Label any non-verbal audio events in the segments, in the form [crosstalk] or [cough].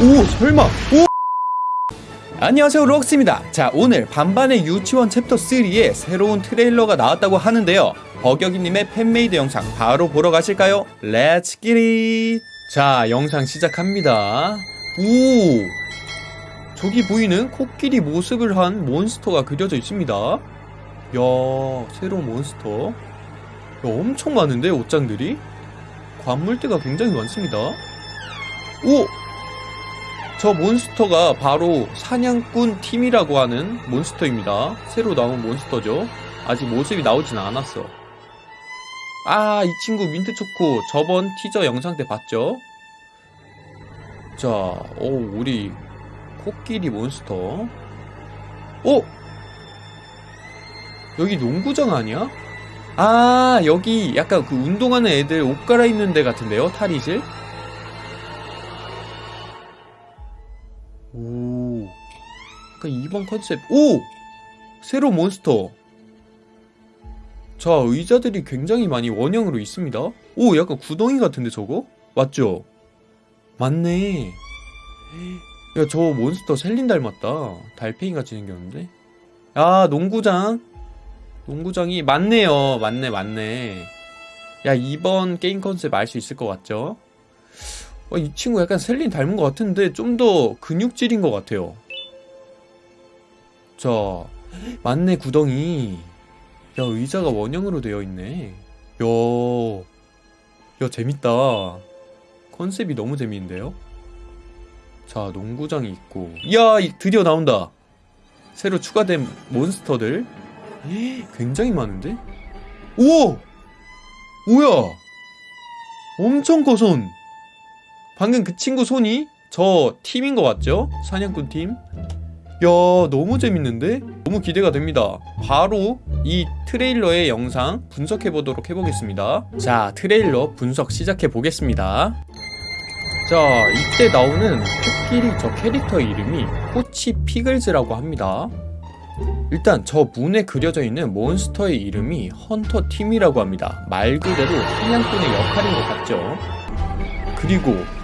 오 설마. 오. 안녕하세요 록스입니다. 자 오늘 반반의 유치원 챕터 3에 새로운 트레일러가 나왔다고 하는데요. 버격이님의 fan-made 영상 바로 보러 가실까요? Let's get it 자 영상 시작합니다. 오! 저기 보이는 코끼리 모습을 한 monster가 그려져 있습니다. 야 새로운 몬스터. 야, 엄청 많은데 옷장들이? 관물대가 굉장히 많습니다. 오! 저 몬스터가 바로 사냥꾼 팀이라고 하는 몬스터입니다. 새로 나온 몬스터죠. 아직 모습이 나오진 않았어. 아, 이 친구 민트초코 저번 티저 영상 때 봤죠? 자, 오, 우리 코끼리 몬스터. 오! 여기 농구장 아니야? 아, 여기 약간 그 운동하는 애들 옷 갈아입는 데 같은데요? 탈의실? 오. 약간 2번 컨셉. 오! 새로 몬스터. 자, 의자들이 굉장히 많이 원형으로 있습니다. 오, 약간 구덩이 같은데 저거? 맞죠? 맞네. 야, 저 몬스터 셀린 닮았다. 달팽이 같이 생겼는데. 아, 농구장. 농구장이 맞네요. 맞네, 맞네. 야, 이번 게임 컨셉 알 수 있을 것 같죠? 어, 이 친구 약간 셀린 닮은 것 같은데 좀 더 근육질인 것 같아요. 자, 맞네 구덩이. 야 의자가 원형으로 되어 있네. 야, 야 재밌다. 컨셉이 너무 재미있는데요. 자 농구장이 있고, 야 이- 드디어 나온다. 새로 추가된 몬스터들 [gasps] 굉장히 많은데? 오, 뭐야? 엄청 커 손. 방금 그 친구 손이 저 팀인 것 같죠? 사냥꾼 팀. 야 너무 재밌는데? 너무 기대가 됩니다. 바로 이 트레일러의 영상 분석해 보도록 해보겠습니다. 자 트레일러 분석 시작해 보겠습니다. 자 이때 나오는 코끼리 저 캐릭터 이름이 코치 피글즈라고 합니다. 일단 저 문에 그려져 있는 몬스터의 이름이 헌터 팀이라고 합니다. 말 그대로 사냥꾼의 역할인 것 같죠? 그리고 오,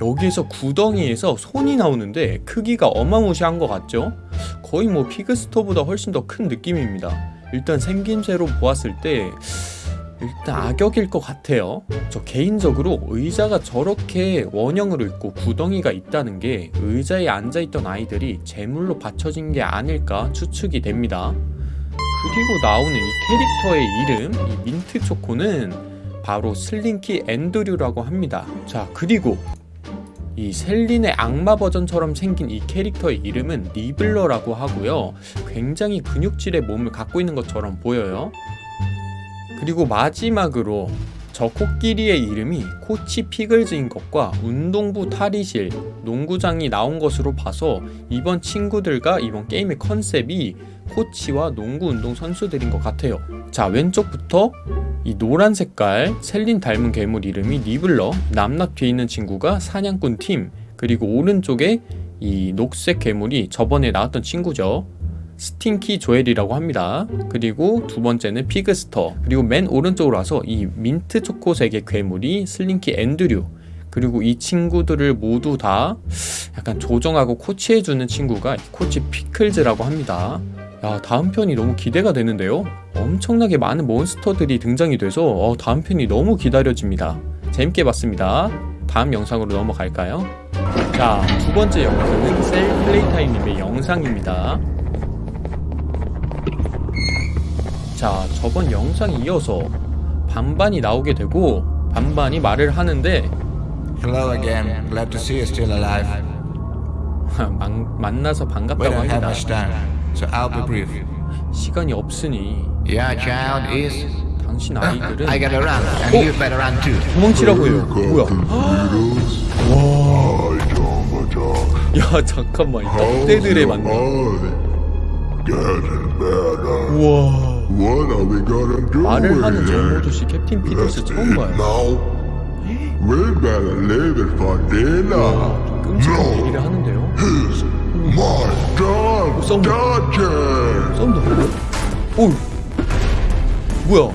여기에서 구덩이에서 손이 나오는데 크기가 어마무시한 것 같죠? 거의 뭐 피그스토보다 훨씬 더 큰 느낌입니다. 일단 생김새로 보았을 때 일단 악역일 것 같아요. 저 개인적으로 의자가 저렇게 원형으로 있고 구덩이가 있다는 게 의자에 앉아있던 아이들이 제물로 바쳐진 게 아닐까 추측이 됩니다. 그리고 나오는 이 캐릭터의 이름, 이 민트 초코는 바로 슬링키 앤드류라고 합니다. 자, 그리고 이 셀린의 악마 버전처럼 생긴 이 캐릭터의 이름은 리블러라고 하고요. 굉장히 근육질의 몸을 갖고 있는 것처럼 보여요. 그리고 마지막으로 저 코끼리의 이름이 코치 피글즈인 것과 운동부 탈의실, 농구장이 나온 것으로 봐서 이번 친구들과 이번 게임의 컨셉이 코치와 농구 운동 선수들인 것 같아요. 자, 왼쪽부터 이 노란 색깔 셀린 닮은 괴물 이름이 니블러, 남납 뒤에 있는 친구가 사냥꾼 팀, 그리고 오른쪽에 이 녹색 괴물이 저번에 나왔던 친구죠. 스팅키 조엘이라고 합니다. 그리고 두 번째는 피그스터. 그리고 맨 오른쪽으로 와서 이 민트 초코색의 괴물이 슬링키 앤드류. 그리고 이 친구들을 모두 다 약간 조정하고 코치해주는 친구가 코치 피클즈라고 합니다. 야, 다음 편이 너무 기대가 되는데요? 엄청나게 많은 monster들이 등장이 돼서 어, 다음 편이 너무 기다려집니다. 재밌게 봤습니다. 다음 영상으로 넘어갈까요? 자, 두 번째 영상은 셀 플레이타임님의 영상입니다. 자, 저번 영상에 이어서 반반이 나오게 되고 반반이 말을 하는데 Hello again. Glad to see you still alive. [laughs] 만, 만나서 반갑다고 합니다. So I'll be brief. 시간이 없으니 Your child is. 당신 아이들은 I gotta run, and you better run too. 도망치라고 해요. 뭐야? 와. 야 잠깐만 이 떡대들의 만남. 우와. What are we gonna do 말을 하는? 정모도씨 캡틴 피터스 처음 봐요. Now, we better leave it for dinner. 끔찍한 얘기를 하는데요. 보여? 오. 뭐야?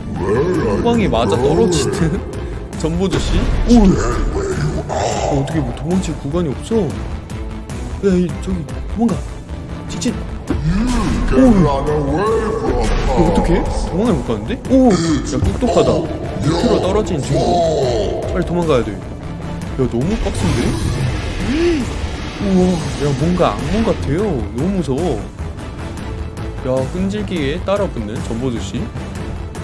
You 맞아? 떨어지는 전보조씨? 오. 어떻게 뭐 도망칠 구간이 없어 야 이, 저기 도망가 직진 Can run away from 어, 어떡해? 도망을 못 가는데? 오! 야 똑똑하다 밑으로 떨어진 친구 빨리 도망가야 돼야 너무 빡센데? 우와 야 뭔가 악몽 같아요. 너무 무서워. 야 끈질기게 따라붙는 전보드씨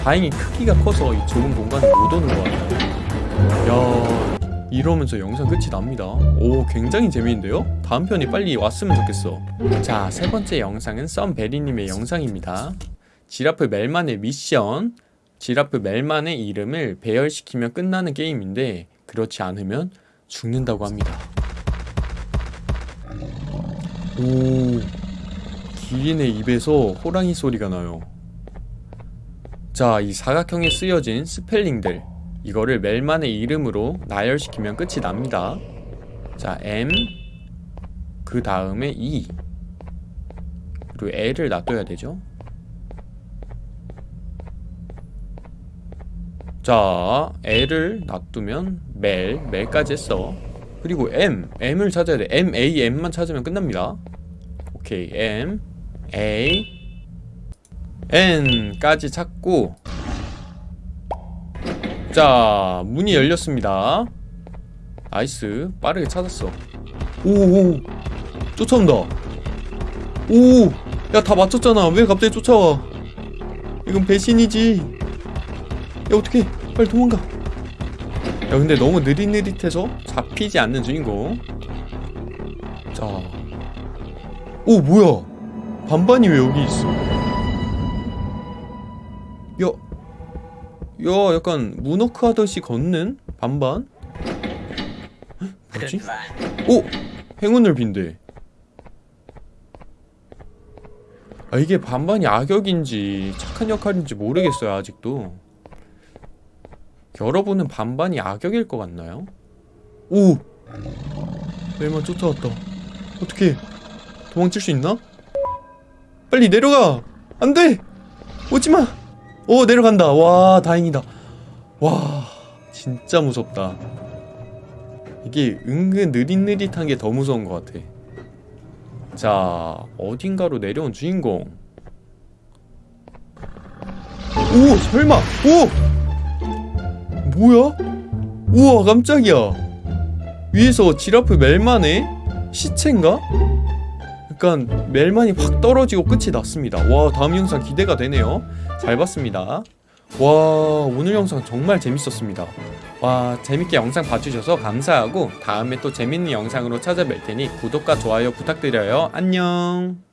다행히 크기가 커서 이 좁은 공간에 못 오는 것 같아요 야 이러면서 영상 끝이 납니다. 오 굉장히 재미있는데요? 다음 편이 빨리 왔으면 좋겠어. 자 세 번째 영상은 썸베리님의 영상입니다. 지라프 멜만의 미션. 지라프 멜만의 이름을 배열시키면 끝나는 게임인데 그렇지 않으면 죽는다고 합니다 오 기린의 입에서 호랑이 소리가 나요. 자 이 사각형에 쓰여진 스펠링들 이거를 멜만의 이름으로 나열시키면 끝이 납니다. 자 M 그 다음에 E. 그리고 L을 놔둬야 되죠? 자 L을 놔두면 멜, 멜까지 했어 그리고 M, M을 찾아야 돼. M, A, M만 찾으면 끝납니다. 오케이 M, A, N까지 찾고. 자 문이 열렸습니다. Nice. 빠르게 찾았어. 오오 쫓아온다. 오 야 다 맞췄잖아. 왜 갑자기 쫓아와? 이건 배신이지. 야 어떡해. 빨리 도망가 야 근데 너무 느릿느릿해서 잡히지 않는 주인공. 자오 뭐야? 반반이 왜 여기 있어? 야, 야 약간 문워크 하듯이 걷는 반반? 헉, 뭐지? 오! 행운을 빈대. 아 이게 반반이 악역인지 착한 역할인지 모르겠어요 아직도 여러분은 반반이 악역일 것 같나요? 오! 멜만 쫓아왔다 어떻게 도망칠 수 있나? 빨리 내려가! 안 돼! 오지마! 오 내려간다 와 다행이다 와 진짜 무섭다 이게 은근 느릿느릿한 게 더 무서운 것 같아 자 어딘가로 내려온 주인공 오 설마 오 뭐야? 우와 깜짝이야. 위에서 지라프 멜만의 시체인가? 약간 멜만이 확 떨어지고 끝이 났습니다. 와 다음 영상 기대가 되네요. 잘 봤습니다. 와 오늘 영상 정말 재밌었습니다. 와 재밌게 영상 봐주셔서 감사하고 다음에 또 재밌는 영상으로 찾아뵐 테니 구독과 좋아요 부탁드려요. 안녕